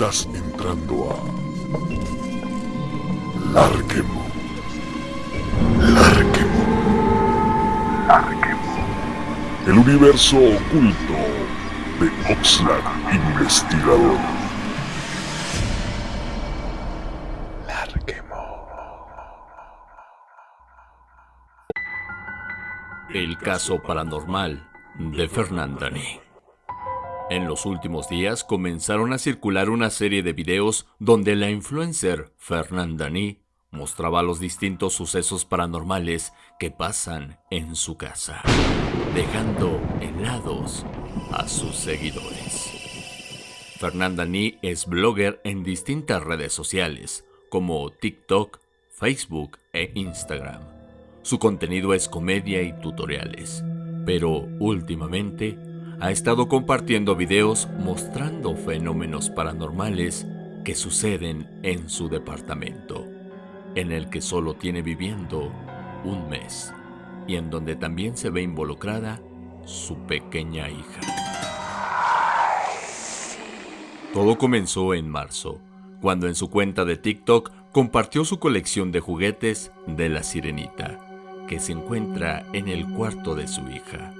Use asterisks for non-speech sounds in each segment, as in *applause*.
Estás entrando a Larquemo. Larquemo. Larquemo. El universo oculto de Oxlack Investigador. Larquemo. El caso paranormal de Fernandani. En los últimos días comenzaron a circular una serie de videos donde la influencer Fernandani mostraba los distintos sucesos paranormales que pasan en su casa, dejando helados a sus seguidores. Fernandani es blogger en distintas redes sociales como TikTok, Facebook e Instagram. Su contenido es comedia y tutoriales, pero últimamente ha estado compartiendo videos mostrando fenómenos paranormales que suceden en su departamento, en el que solo tiene viviendo un mes y en donde también se ve involucrada su pequeña hija. Todo comenzó en marzo, cuando en su cuenta de TikTok compartió su colección de juguetes de la sirenita, que se encuentra en el cuarto de su hija,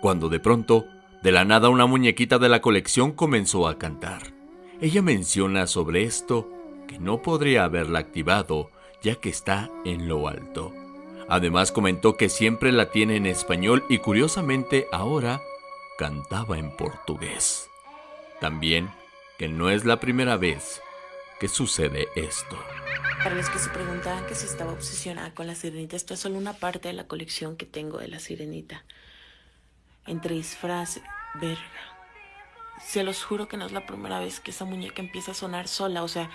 cuando de pronto de la nada una muñequita de la colección comenzó a cantar. Ella menciona sobre esto que no podría haberla activado ya que está en lo alto. Además comentó que siempre la tiene en español y curiosamente ahora cantaba en portugués. También que no es la primera vez que sucede esto. Para los que se preguntaban que si estaba obsesionada con la sirenita, esto es solo una parte de la colección que tengo de la sirenita entre disfraz, verga. Se los juro que no es la primera vez que esa muñeca empieza a sonar sola, o sea,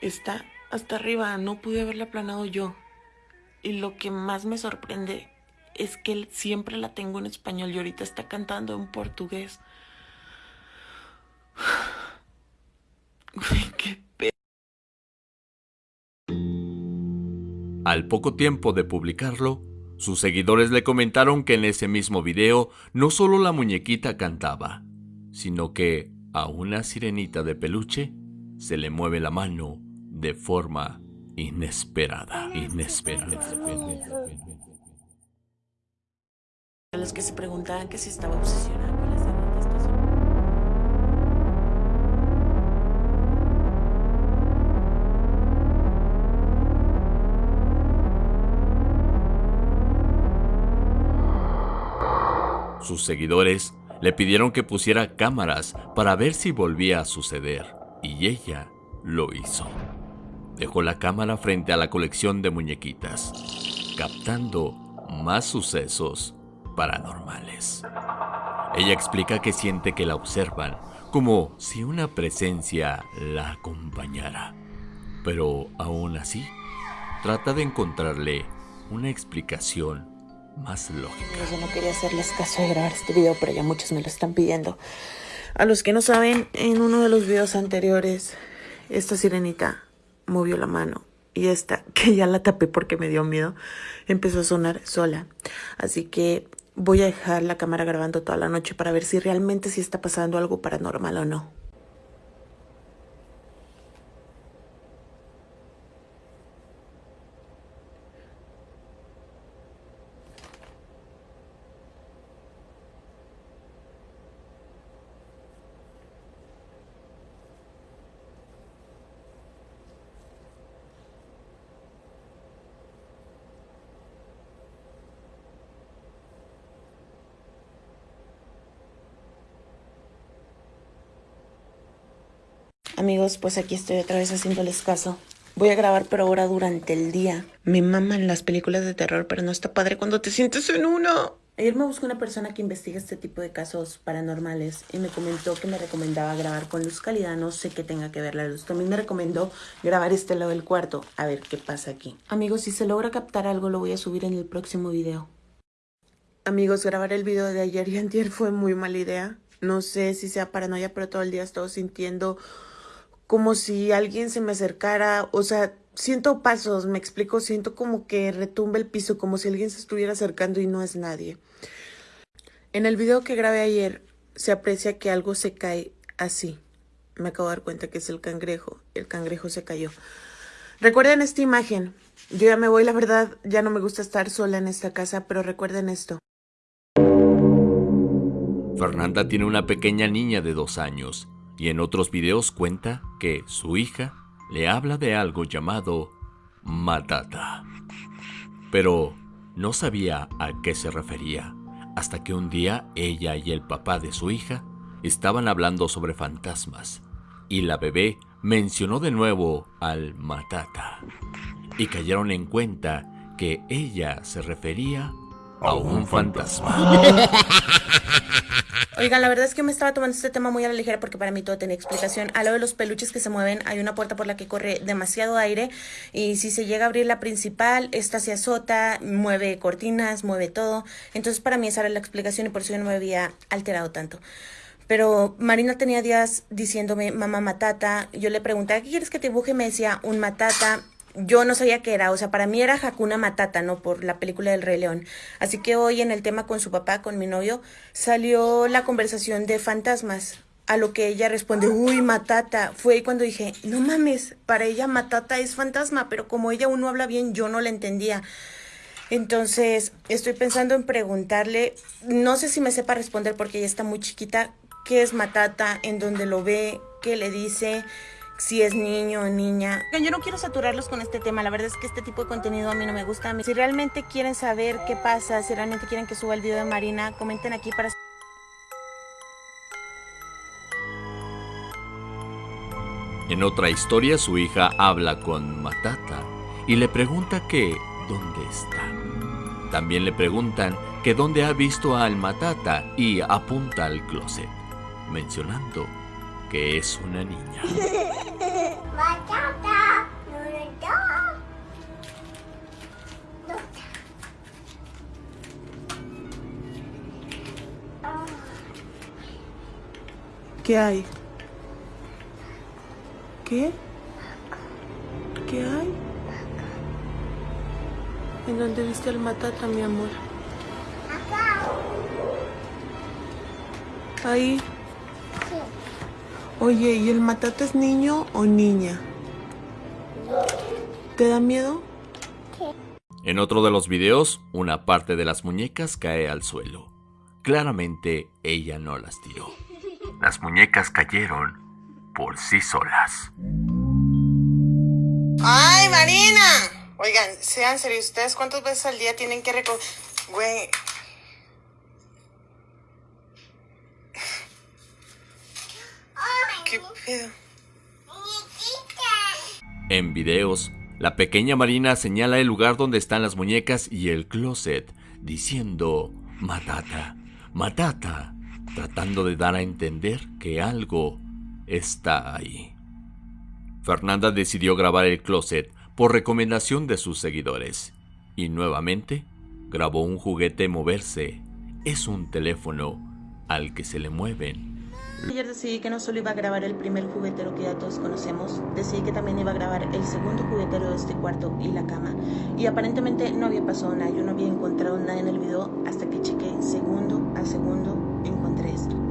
está hasta arriba, no pude haberla planado yo. Y lo que más me sorprende es que siempre la tengo en español y ahorita está cantando en portugués. qué Al poco tiempo de publicarlo, sus seguidores le comentaron que en ese mismo video no solo la muñequita cantaba, sino que a una sirenita de peluche se le mueve la mano de forma inesperada. Inesperada. A los que se preguntaban si estaba Sus seguidores le pidieron que pusiera cámaras para ver si volvía a suceder, y ella lo hizo. Dejó la cámara frente a la colección de muñequitas, captando más sucesos paranormales. Ella explica que siente que la observan, como si una presencia la acompañara. Pero aún así, trata de encontrarle una explicación más lógica. Yo no quería hacerles caso de grabar este video, pero ya muchos me lo están pidiendo. A los que no saben, en uno de los videos anteriores, esta sirenita movió la mano y esta, *laughs* que ya la tapé porque me dio miedo, empezó a sonar sola. Así que voy a dejar la cámara grabando toda la noche para ver si realmente sí está pasando algo paranormal o no. Amigos, pues aquí estoy otra vez haciéndoles caso. Voy a grabar, pero ahora durante el día. Me maman las películas de terror, pero no está padre cuando te sientes en uno. Ayer me buscó una persona que investiga este tipo de casos paranormales y me comentó que me recomendaba grabar con luz calidad. No sé qué tenga que ver la luz. También me recomendó grabar este lado del cuarto. A ver qué pasa aquí. Amigos, si se logra captar algo, lo voy a subir en el próximo video. Amigos, grabar el video de ayer y antier fue muy mala idea. No sé si sea paranoia, pero todo el día he estado sintiendo como si alguien se me acercara, o sea, siento pasos, me explico, siento como que retumba el piso, como si alguien se estuviera acercando y no es nadie. En el video que grabé ayer se aprecia que algo se cae así, me acabo de dar cuenta que es el cangrejo. El cangrejo se cayó. Recuerden esta imagen. Yo ya me voy, la verdad, ya no me gusta estar sola en esta casa, pero recuerden esto. Fernanda tiene una pequeña niña de dos años y en otros videos cuenta que su hija le habla de algo llamado matata. Pero no sabía a qué se refería hasta que un día ella y el papá de su hija estaban hablando sobre fantasmas y la bebé mencionó de nuevo al matata y cayeron en cuenta que ella se refería a un fantasma. *laughs* Oigan, la verdad es que me estaba tomando este tema muy a la ligera porque para mí todo tenía explicación. A lo de los peluches que se mueven, hay una puerta por la que corre demasiado aire y si se llega a abrir la principal, esta se azota, mueve cortinas, mueve todo. Entonces para mí esa era la explicación y por eso yo no me había alterado tanto. Pero Marina tenía días diciéndome, mamá matata. Yo le pregunté, ¿qué quieres que te dibuje? Me decía, un matata yo no sabía qué era, o sea, para mí era Hakuna Matata, ¿no? Por la película del Rey León. Así que hoy en el tema con su papá, con mi novio, salió la conversación de fantasmas. A lo que ella responde, uy, Matata. Fue ahí cuando dije, no mames, para ella Matata es fantasma, pero como ella aún no habla bien, yo no la entendía. Entonces, estoy pensando en preguntarle, no sé si me sepa responder porque ella está muy chiquita, qué es Matata, en dónde lo ve, qué le dice si es niño o niña. Yo no quiero saturarlos con este tema, la verdad es que este tipo de contenido a mí no me gusta. Si realmente quieren saber qué pasa, si realmente quieren que suba el video de Marina, comenten aquí para... En otra historia, su hija habla con Matata y le pregunta que dónde está. También le preguntan que dónde ha visto al Matata y apunta al closet, mencionando que es una niña. *laughs* ¿Qué hay? ¿Qué? ¿Qué hay? ¿En dónde viste el matata, mi amor? Acá. Ahí. Oye, ¿y el matata es niño o niña? ¿Te da miedo? En otro de los videos, una parte de las muñecas cae al suelo. Claramente ella no las tiró. Las muñecas cayeron por sí solas. ¡Ay, Marina! Oigan, sean serios, ¿ustedes cuántas veces al día tienen que recoger... Güey, En videos, la pequeña Marina señala el lugar donde están las muñecas y el closet, diciendo Matata, Matata, tratando de dar a entender que algo está ahí. Fernanda decidió grabar el closet por recomendación de sus seguidores y nuevamente grabó un juguete moverse. Es un teléfono al que se le mueven Ayer decidí que no solo iba a grabar el primer juguetero que ya todos conocemos, decidí que también iba a grabar el segundo juguetero de este cuarto y la cama. Y aparentemente no había pasado nada, yo no había encontrado nada en el video hasta que chequé segundo a segundo, encontré esto.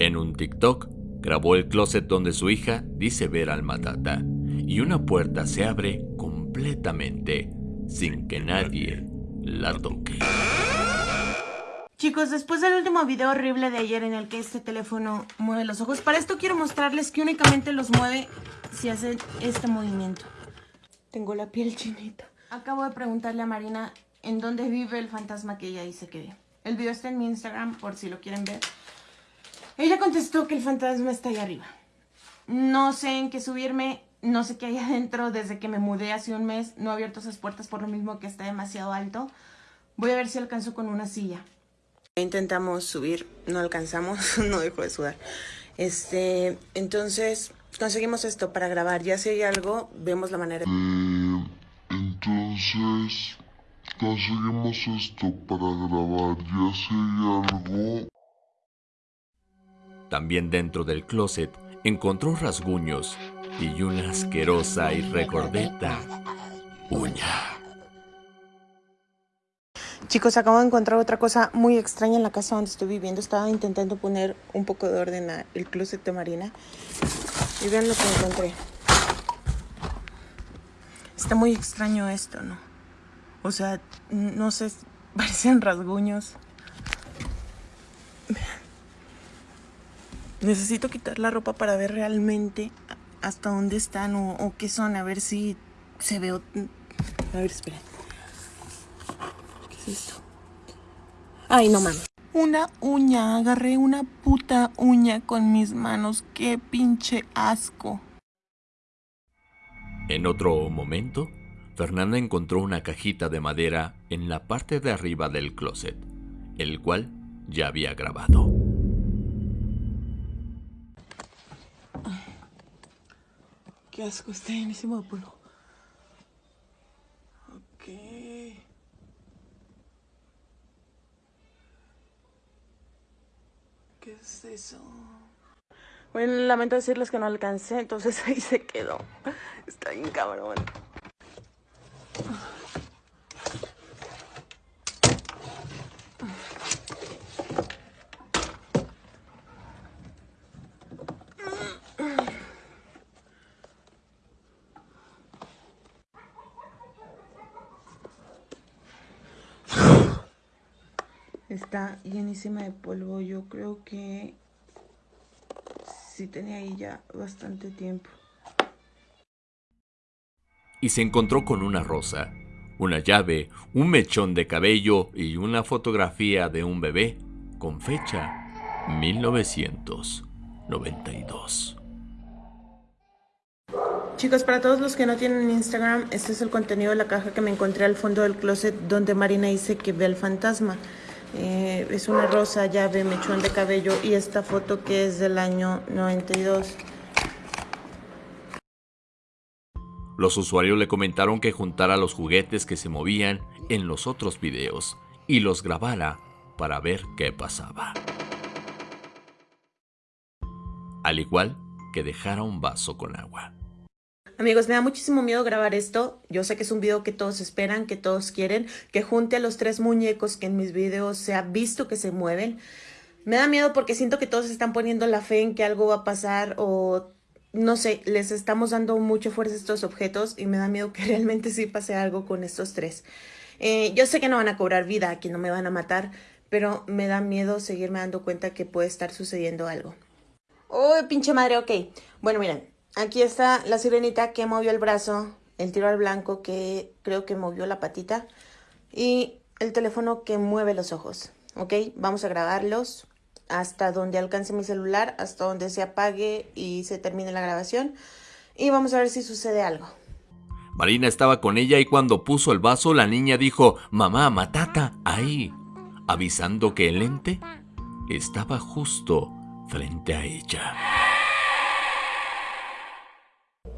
En un TikTok, grabó el closet donde su hija dice ver al matata y una puerta se abre completamente sin que nadie la toque. Chicos, después del último video horrible de ayer en el que este teléfono mueve los ojos, para esto quiero mostrarles que únicamente los mueve si hacen este movimiento. Tengo la piel chinita. Acabo de preguntarle a Marina en dónde vive el fantasma que ella dice que ve. El video está en mi Instagram por si lo quieren ver. Ella contestó que el fantasma está ahí arriba. No sé en qué subirme, no sé qué hay *laughs* adentro. Desde que me mudé hace un mes, no he abierto esas puertas por lo mismo que está demasiado alto. Voy a ver si alcanzo con una silla. Intentamos subir, no alcanzamos, *laughs* no dejo de sudar. Este, entonces, conseguimos esto para grabar. Ya si hay algo, vemos la manera. Eh, entonces, conseguimos esto para grabar. Ya si hay algo, También dentro del closet encontró rasguños y una asquerosa y recordeta uña. Chicos, acabo de encontrar otra cosa muy extraña en la casa donde estoy viviendo. Estaba intentando poner un poco de orden al closet de Marina. Y vean lo que encontré. Está muy extraño esto, ¿no? O sea, no sé, parecen rasguños. Necesito quitar la ropa para ver realmente hasta dónde están o, qué son. A ver si se ve... A ver, espera. ¿Qué es esto? Ay, no mames. Una uña. Agarré una puta uña con mis manos. Qué pinche asco. En otro momento, Fernanda encontró una cajita de madera en la parte de arriba del closet, el cual ya había grabado. Qué asco, está llenísimo de polvo. Ok. ¿Qué es eso? Bueno, lamento decirles que no alcancé, entonces *laughs* ahí se quedó. Está bien cabrón. Está llenísima de polvo. Yo creo que sí tenía ahí ya bastante tiempo. Y se encontró con una rosa, una llave, un mechón de cabello y una fotografía de un bebé con fecha 1992. Chicos, para todos los que no tienen Instagram, este es el contenido de la caja que me encontré al fondo del closet donde Marina dice que ve al fantasma. Eh, es una rosa, llave, mechón de cabello y esta foto que es del año 92. Los usuarios le comentaron que juntara los juguetes que se movían en los otros videos y los grabara para ver qué pasaba. Al igual que dejara un vaso con agua. Amigos, me da muchísimo miedo grabar esto. Yo sé que es un video que todos esperan, que todos quieren, que junte a los tres muñecos que en mis videos se ha visto que se mueven. Me da miedo porque siento que todos están poniendo la fe en que algo va a pasar o no sé, les estamos dando mucha fuerza a estos objetos y me da miedo *laughs* que realmente sí pase algo con estos tres. Eh, yo sé que no van a cobrar vida, que no me van a matar, pero me da miedo seguirme dando cuenta que puede estar sucediendo algo. ¡Uy, pinche madre! Ok. Bueno, miren, Aquí está la sirenita que movió el brazo, el tiro al blanco que creo que movió la patita y el teléfono que mueve los ojos. ¿Ok? Vamos a grabarlos hasta donde alcance mi celular, hasta donde se apague y se termine la grabación. Y vamos a ver si sucede algo. Marina estaba con ella y cuando puso el vaso la niña dijo, mamá, matata, ahí, avisando que el ente estaba justo frente a ella.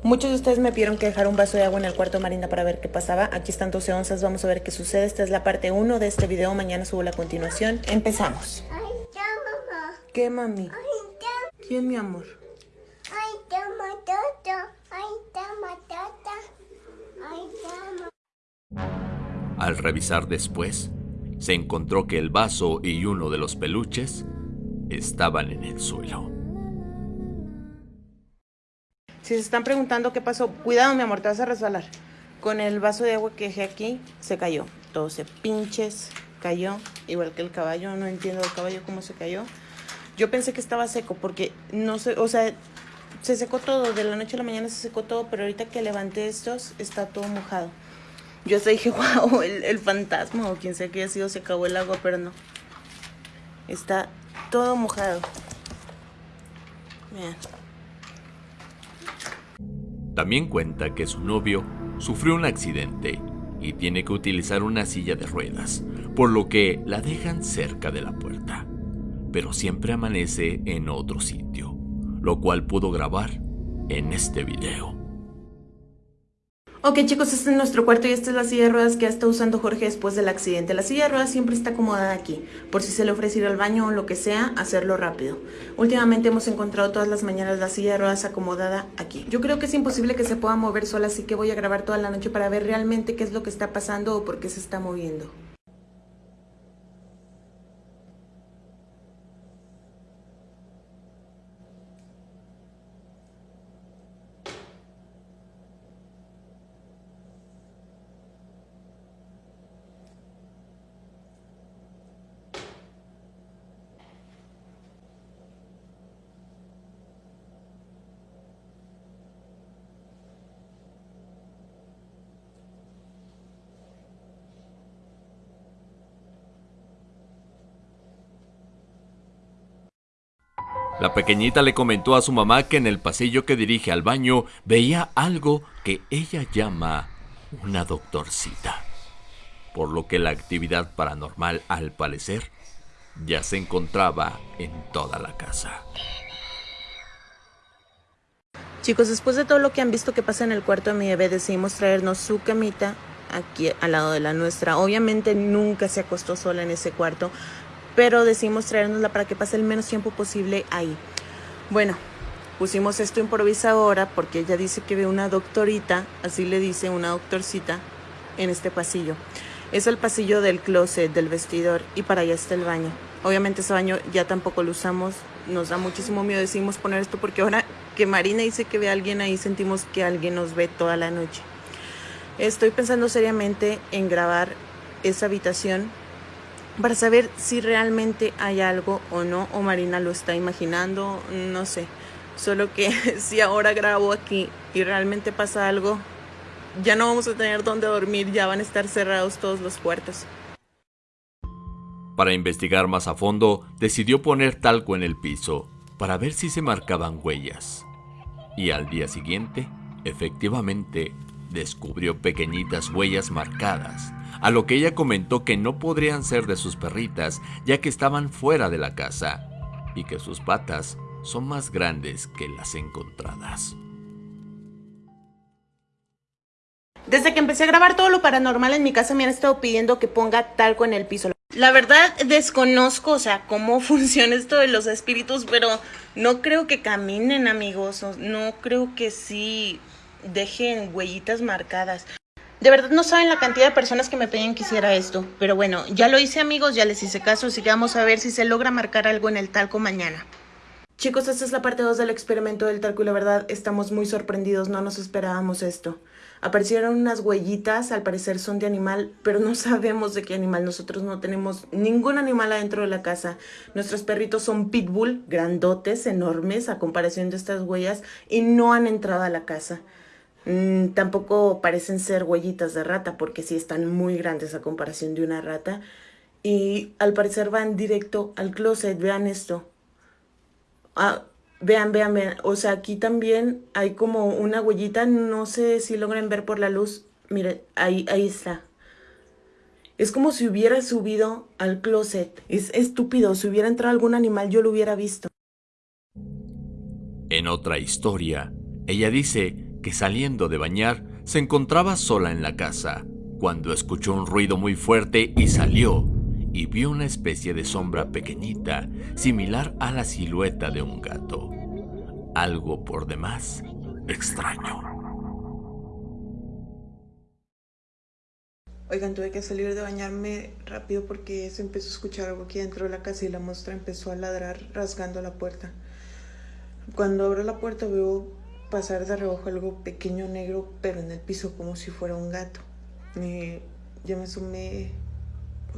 Muchos de ustedes me pidieron que dejara un vaso de agua en el cuarto Marina para ver qué pasaba. Aquí están 12 onzas, vamos a ver qué sucede. Esta es la parte 1 de este video, mañana subo la continuación. Empezamos. Ay, ya, mamá. ¿Qué, mami? Ay, ya. ¿Quién, mi amor? Ay, ya, matata. Ay, ya, matata. Ay, ya, Al revisar después, se encontró que el vaso y uno de los peluches estaban en el suelo. Si se están preguntando qué pasó, cuidado mi amor, te vas a resbalar. Con el vaso de agua que dejé aquí, se cayó. Todo se pinches, cayó. Igual que el caballo, no entiendo el caballo cómo se cayó. Yo pensé que estaba seco porque no sé, o sea, se secó todo, de la noche a la mañana se secó todo, pero ahorita que levanté estos, está todo mojado. Yo hasta dije, *laughs* wow, el, el fantasma o quien sea que haya sido se acabó el agua, pero no. Está todo mojado. Vean. También cuenta que su novio sufrió un accidente y tiene que utilizar una silla de ruedas, por lo que la dejan cerca de la puerta, pero siempre amanece en otro sitio, lo cual pudo grabar en este video. Ok chicos, este es nuestro cuarto y esta es la silla de ruedas que estado usando Jorge después del accidente. La silla de ruedas siempre está acomodada aquí, por si se le ofrece ir al baño o lo que sea, hacerlo rápido. Últimamente hemos encontrado todas las mañanas la silla de ruedas acomodada aquí. Yo creo que es imposible que se pueda mover sola, así que voy a grabar toda la noche para ver realmente qué es lo que está pasando o por qué se está moviendo. La pequeñita le comentó a su mamá que en el pasillo que dirige al baño veía algo que ella llama una doctorcita. Por lo que la actividad paranormal, al parecer, ya se encontraba en toda la casa. Chicos, después de todo lo que han visto que pasa en el cuarto de mi bebé, decidimos traernos su camita aquí al lado de la nuestra. Obviamente nunca se acostó sola en ese cuarto, pero decidimos traernosla para que pase el menos tiempo posible ahí. Bueno, pusimos esto improvisadora porque ella dice que ve una doctorita, así le dice una doctorcita, en este pasillo. Es el pasillo del closet, del vestidor, y para allá está el baño. Obviamente ese baño ya tampoco lo usamos, nos da muchísimo miedo, decidimos poner esto porque ahora que Marina dice que ve a alguien ahí, sentimos que alguien nos ve toda la noche. Estoy pensando seriamente en grabar esa habitación para saber si realmente hay algo o no, o Marina lo está imaginando, no sé. Solo que *laughs* si ahora grabo aquí y realmente pasa algo, ya no vamos a tener dónde dormir, ya van a estar cerrados todos los puertos. Para investigar más a fondo, decidió poner talco en el piso para ver si se marcaban huellas. Y al día siguiente, efectivamente, descubrió pequeñitas huellas marcadas a lo que ella comentó que no podrían ser de sus perritas ya que estaban fuera de la casa y que sus patas son más grandes que las encontradas. Desde que empecé a grabar todo lo paranormal en mi casa me han estado pidiendo que ponga talco en el piso. La verdad desconozco, o sea, cómo *laughs* funciona esto de los espíritus, pero no creo que caminen, amigos. No creo que sí dejen huellitas marcadas. De verdad no saben la cantidad de personas que me pedían que hiciera esto. Pero bueno, ya lo hice amigos, ya les hice caso, así que vamos a ver si se logra marcar algo en el talco mañana. Chicos, esta es la parte 2 del experimento del talco y la verdad estamos muy sorprendidos, no nos esperábamos esto. Aparecieron unas huellitas, al parecer son de animal, pero no *laughs* sabemos de qué animal. Nosotros no tenemos ningún animal adentro de la casa. Nuestros perritos son pitbull, grandotes, enormes a comparación de estas huellas y no han entrado a la casa. Mm, tampoco parecen ser huellitas de rata porque sí están muy grandes a comparación de una rata. Y al parecer van directo al closet. Vean esto. Ah, vean, vean, vean. O sea, aquí también hay como una huellita. No sé si logran ver por la luz. Miren, ahí, ahí está. Es como si hubiera subido al closet. Es estúpido. Si hubiera entrado algún animal, yo lo hubiera visto. En otra historia, ella dice que saliendo de bañar se encontraba sola en la casa, cuando escuchó un ruido muy fuerte y salió, y vio una especie de sombra pequeñita, similar a la silueta de un gato. Algo por demás extraño. Oigan, tuve que salir de bañarme rápido porque se empezó a escuchar algo aquí dentro de la casa y la muestra empezó a ladrar rasgando la puerta. Cuando abro la puerta veo pasar de reojo algo pequeño negro, pero en el piso como si fuera un gato. Y yo me sumé.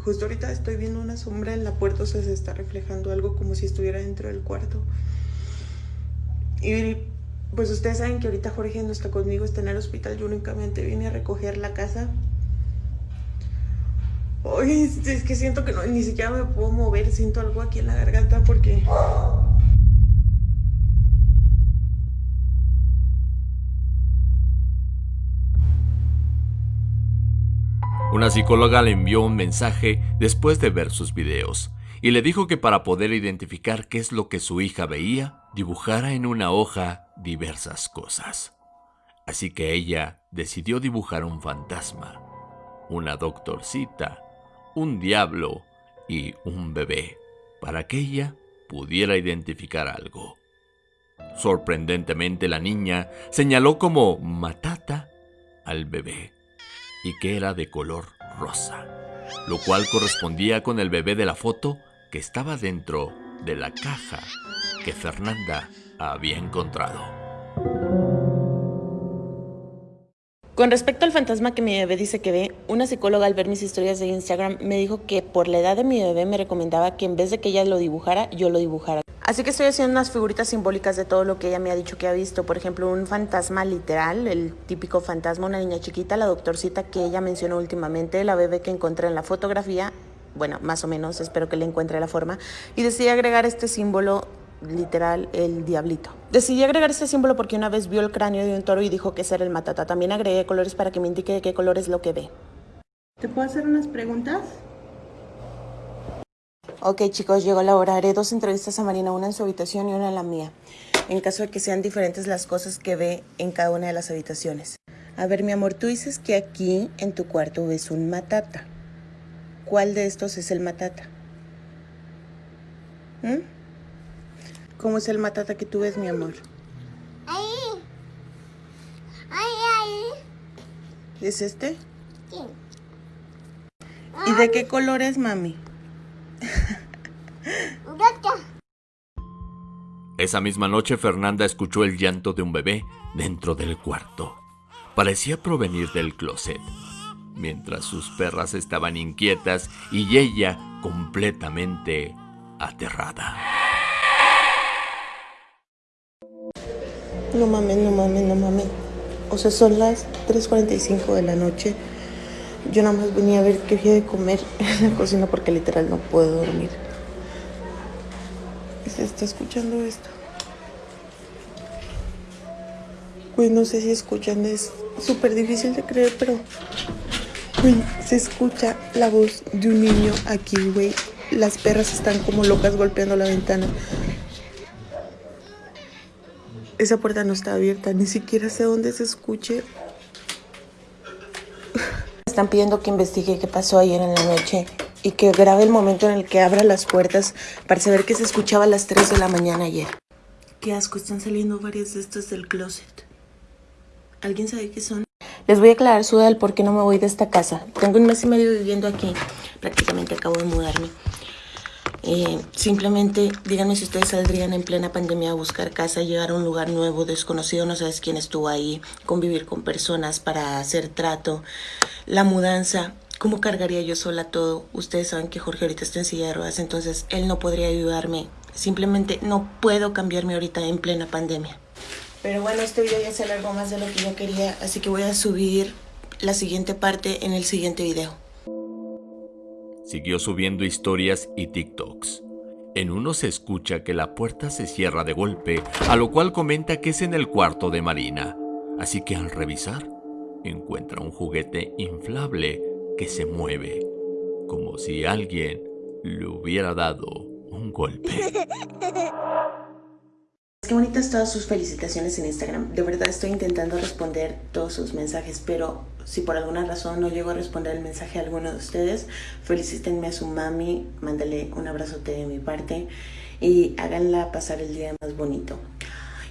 Justo ahorita estoy viendo una sombra en la puerta, o sea, se está reflejando algo como si estuviera dentro del cuarto. Y pues ustedes saben que ahorita Jorge no está conmigo, está en el hospital. Yo únicamente vine a recoger la casa. Oye, es que siento que no, ni siquiera me puedo mover, siento algo aquí en la garganta porque Una psicóloga le envió un mensaje después de ver sus videos y le dijo que para poder identificar qué es lo que su hija veía, dibujara en una hoja diversas cosas. Así que ella decidió dibujar un fantasma, una doctorcita, un diablo y un bebé, para que ella pudiera identificar algo. Sorprendentemente la niña señaló como matata al bebé y que era de color rosa, lo cual correspondía con el bebé de la foto que estaba dentro de la caja que Fernanda había encontrado. Con respecto al fantasma que mi bebé dice que ve, una psicóloga al ver mis historias de Instagram me dijo que por la edad de mi bebé me recomendaba que en vez de que ella lo dibujara, yo lo dibujara. Así que estoy haciendo unas figuritas simbólicas de todo lo que ella me ha dicho que ha visto. Por ejemplo, un fantasma literal, el típico fantasma, una niña chiquita, la doctorcita que ella mencionó últimamente, la bebé que encontré en la fotografía, bueno, más o menos, espero que le encuentre la forma, y decidí agregar este símbolo literal el diablito. Decidí agregar este símbolo porque una vez vio el cráneo de un toro y dijo que ese era el matata. También agregué colores para que me indique de qué color es lo que ve. ¿Te puedo hacer unas preguntas? Ok chicos, llegó la hora. Haré dos entrevistas a Marina, una en su habitación y una en la mía. En caso de que sean diferentes las cosas que ve en cada una de las habitaciones. A ver, mi amor, tú dices que aquí en tu cuarto ves un matata. ¿Cuál de estos es el matata? ¿Mm? ¿Cómo es el matata que tú ves, mi amor? Ahí. Ahí, ahí. ¿Es este? Sí. ¿Y de qué color es, mami? *laughs* Esa misma noche Fernanda escuchó el llanto de un bebé dentro del cuarto. Parecía provenir del closet, mientras sus perras estaban inquietas y ella completamente aterrada. No mames, no mames, no mames. O sea, son las 3.45 de la noche. Yo nada más venía a ver qué había de comer *laughs* en la cocina porque literal no puedo dormir. Se está escuchando esto. Pues no sé si escuchan, es súper difícil de creer, pero güey, se escucha la voz de un niño aquí, güey. Las perras están como locas golpeando la ventana. Esa puerta no está abierta, ni siquiera sé dónde se escuche. *laughs* Están pidiendo que investigue qué pasó ayer en la noche y que grabe el momento en el que abra las puertas para saber qué se escuchaba a las 3 de la mañana ayer. Qué asco, están saliendo varias de estas del closet. ¿Alguien sabe qué son? Les voy a aclarar su edad por qué no me voy de esta casa. Tengo un mes y medio viviendo aquí. Prácticamente acabo de mudarme. Eh, simplemente díganme si ustedes saldrían en plena pandemia a buscar casa, llegar a un lugar nuevo, desconocido, no sabes quién estuvo ahí, convivir con personas para hacer trato, la mudanza. ¿Cómo cargaría yo sola todo? Ustedes saben que Jorge ahorita está en silla de ruedas, entonces él no podría ayudarme. Simplemente no puedo cambiarme ahorita en plena pandemia. Pero bueno, este video ya se alargó más de lo que yo quería, así que voy a subir la siguiente parte en el siguiente video. Siguió subiendo historias y TikToks. En uno se escucha que la puerta se cierra de golpe, a lo cual comenta que es en el cuarto de Marina. Así que al revisar, encuentra un juguete inflable que se mueve, como si alguien le hubiera dado un golpe. *laughs* Qué bonitas todas sus felicitaciones en Instagram. De verdad estoy intentando responder todos sus mensajes, pero si por alguna razón no llego a responder el mensaje a alguno de ustedes, felicítenme a su mami, mándale un abrazote de mi parte y háganla pasar el día más bonito.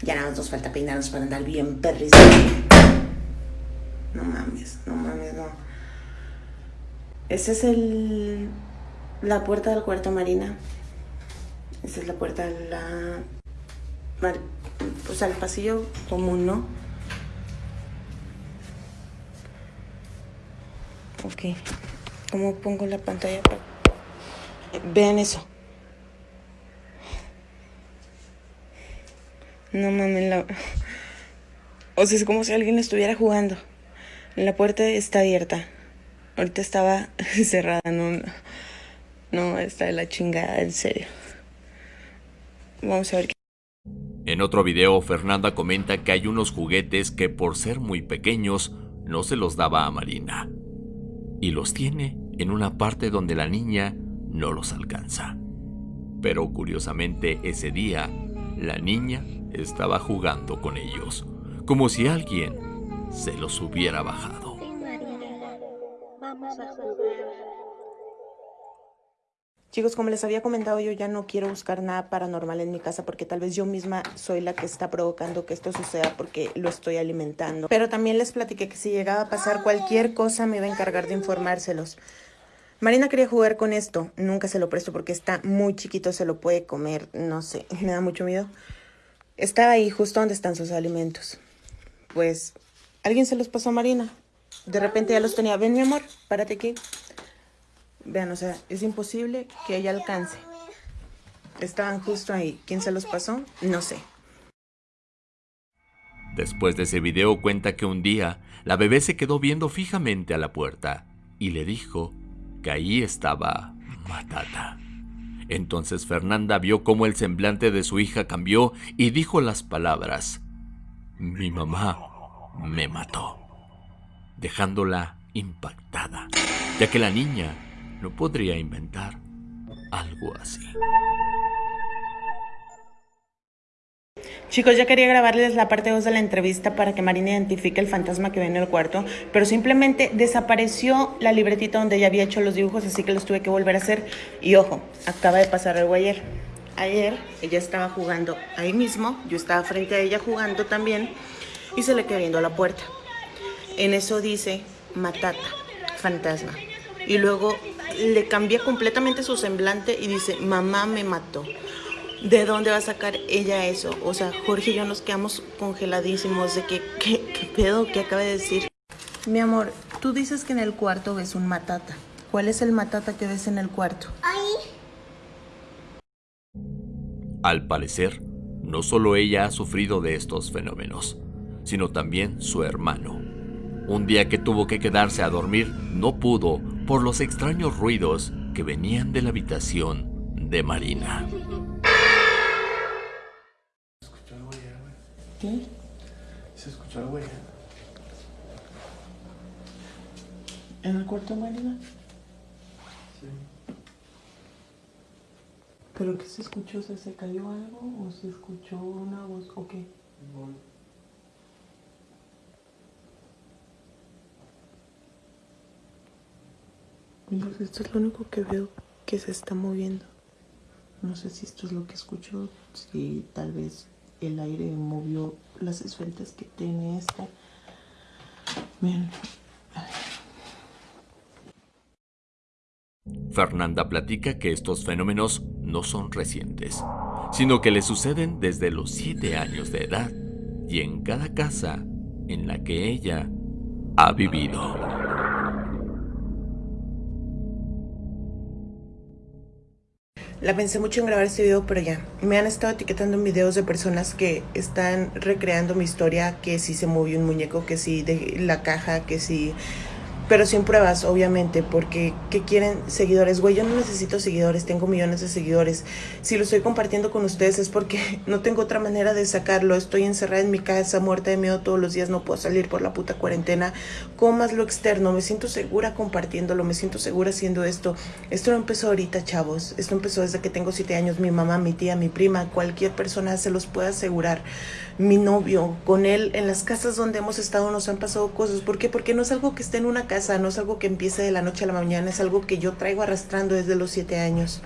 Ya nada más nos falta peinarnos para andar bien perris. No mames, no mames, no. Esa es el, la puerta del cuarto Marina. Esa es la puerta de la pues al pasillo común, ¿no? Ok, ¿cómo pongo la pantalla para... Vean eso. No mames, la... O sea, es como si alguien estuviera jugando. La puerta está abierta. Ahorita estaba *laughs* cerrada, no, no, está de la chingada, en serio. Vamos a ver qué... En otro video, Fernanda comenta que hay unos juguetes que por ser muy pequeños no se los daba a Marina. Y los tiene en una parte donde la niña no los alcanza. Pero curiosamente ese día, la niña estaba jugando con ellos, como si alguien se los hubiera bajado. Vamos a jugar. Chicos, como les había comentado, yo ya no quiero buscar nada paranormal en mi casa porque tal vez yo misma soy la que está provocando que esto suceda porque lo estoy alimentando. Pero también les platiqué que si llegaba a pasar cualquier cosa me iba a encargar de informárselos. Marina quería jugar con esto, nunca se lo presto porque está muy chiquito, se lo puede comer, no sé, *laughs* me da mucho miedo. Estaba ahí justo donde están sus alimentos. Pues alguien se los pasó a Marina. De repente ya los tenía. Ven mi amor, párate aquí. Vean, o sea, es imposible que ella alcance. Estaban justo ahí. ¿Quién se los pasó? No sé. Después de ese video cuenta que un día la bebé se quedó viendo fijamente a la puerta y le dijo que ahí estaba Matata. Entonces Fernanda vio cómo el semblante de su hija cambió y dijo las palabras, mi mamá me mató, dejándola impactada, ya que la niña no podría inventar algo así. Chicos, ya quería grabarles la parte 2 de la entrevista para que Marina identifique el fantasma que ve en el cuarto, pero simplemente desapareció la libretita donde ella había hecho los dibujos, así que los tuve que volver a hacer. Y ojo, acaba de pasar algo ayer. Ayer ella estaba jugando ahí mismo, yo estaba frente a ella jugando también, y se le quedó viendo la puerta. En eso dice Matata, fantasma. Y luego le cambia completamente su semblante y dice, mamá me mató. ¿De dónde va a sacar ella eso? O sea, Jorge y yo nos quedamos congeladísimos de que, ¿qué, qué pedo que acaba de decir? Mi amor, tú dices que en el cuarto ves un matata. ¿Cuál es el matata que ves en el cuarto? Ahí. Al parecer, no solo ella ha sufrido de estos fenómenos, sino también su hermano. Un día que tuvo que quedarse a dormir, no pudo por los extraños ruidos que venían de la habitación de Marina. escuchó algo allá, güey. ¿Qué? Se escuchó algo allá. ¿En el cuarto de Marina? Sí. ¿Pero qué se escuchó? ¿Se, ¿Se cayó algo? ¿O se escuchó una voz? ¿O qué? No, Esto es lo único que veo que se está moviendo. No sé si esto es lo que escucho, si tal vez el aire movió las esferitas que tiene esta. Miren, Fernanda platica que estos fenómenos no son recientes, sino que le suceden desde los 7 años de edad y en cada casa en la que ella ha vivido. La pensé mucho en grabar este video, pero ya. Me han estado etiquetando en videos de personas que están recreando mi historia, que si se movió un muñeco, que si de la caja, que si... Pero sin pruebas, obviamente, porque ¿qué quieren seguidores? Güey, yo no necesito seguidores, tengo millones de seguidores. Si lo estoy compartiendo con ustedes es porque *laughs* no tengo otra manera de sacarlo. Estoy encerrada en mi casa, muerta de miedo todos los días, no puedo salir por la puta cuarentena. ¿Cómo más lo externo? Me siento segura compartiéndolo, me siento segura haciendo esto. Esto no empezó ahorita, chavos. Esto empezó desde que tengo siete años. Mi mamá, mi tía, mi prima, cualquier persona se los puede asegurar. Mi novio, con él, en las casas donde hemos estado nos han pasado cosas. ¿Por qué? Porque no es algo que esté en una no es algo que empiece de la noche a la mañana, es algo que yo traigo arrastrando desde los siete años.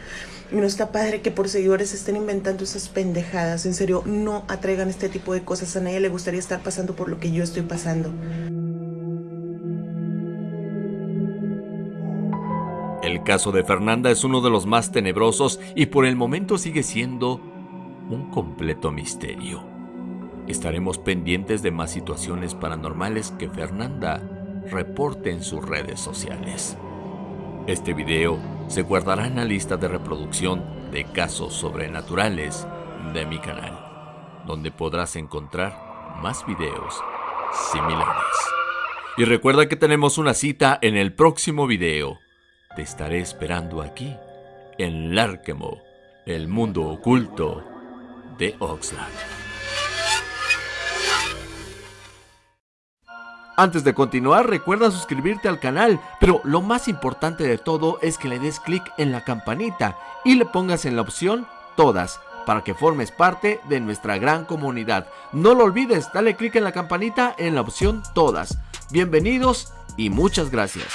Y no está padre que por seguidores estén inventando esas pendejadas. En serio, no atraigan este tipo de cosas. A nadie le gustaría estar pasando por lo que yo estoy pasando. El caso de Fernanda es uno de los más tenebrosos y por el momento sigue siendo un completo misterio. Estaremos pendientes de más situaciones paranormales que Fernanda reporte en sus redes sociales. Este video se guardará en la lista de reproducción de casos sobrenaturales de mi canal, donde podrás encontrar más videos similares. Y recuerda que tenemos una cita en el próximo video. Te estaré esperando aquí, en Larkemo, el mundo oculto de Oxlack. Antes de continuar recuerda suscribirte al canal, pero lo más importante de todo es que le des clic en la campanita y le pongas en la opción todas para que formes parte de nuestra gran comunidad. No lo olvides, dale clic en la campanita en la opción todas. Bienvenidos y muchas gracias.